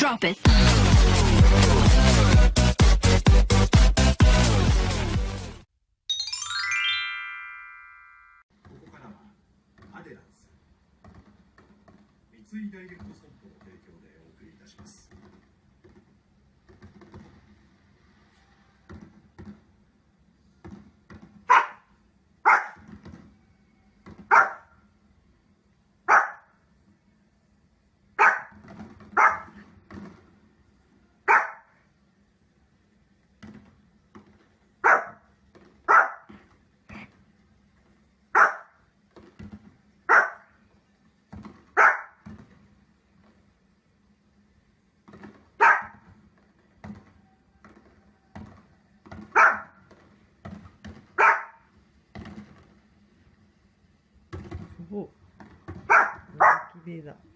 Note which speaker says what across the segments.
Speaker 1: Drop it.
Speaker 2: ここからはアデランス三井ダイレクトストアお。
Speaker 3: っ！ベーダー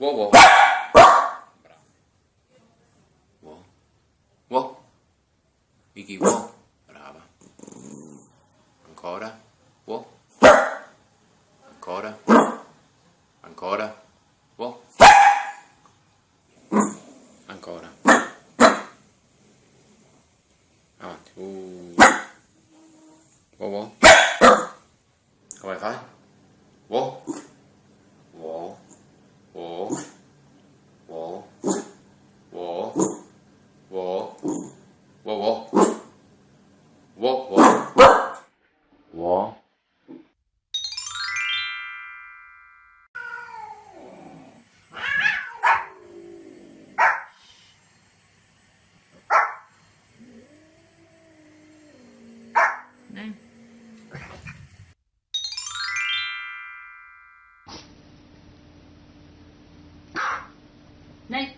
Speaker 4: Wow, wow. Vicky, wow. Brava. Ancora. Wow. Ancora. Ancora. Wow. Ancora. Avanti. Uh. Wow, wow.
Speaker 5: night.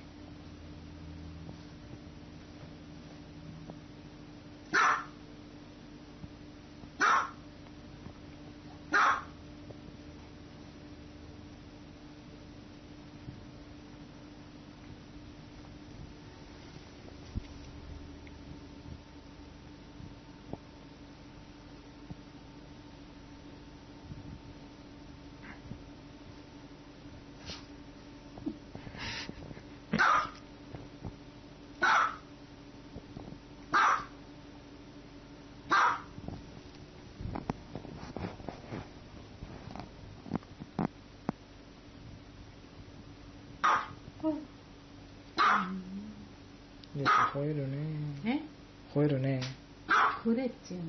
Speaker 5: 吠えるね。
Speaker 6: え？
Speaker 5: 吠えるね。
Speaker 6: これっちゅうの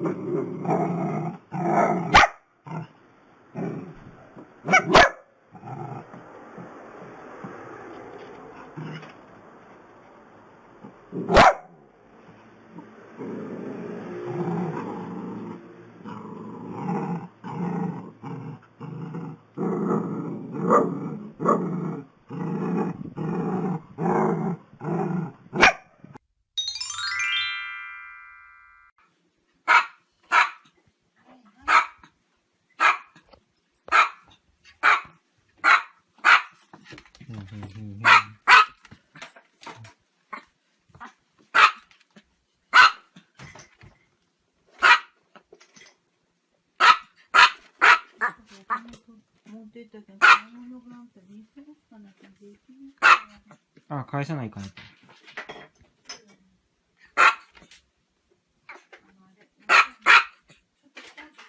Speaker 6: Mm-hmm. あ
Speaker 5: あ、返さないかなと。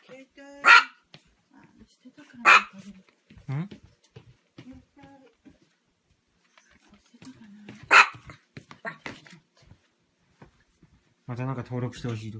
Speaker 6: 携帯、あ、してたからなんかでも
Speaker 5: ん
Speaker 6: 携帯、あしてたかな。
Speaker 5: またなんか登録してほしいと。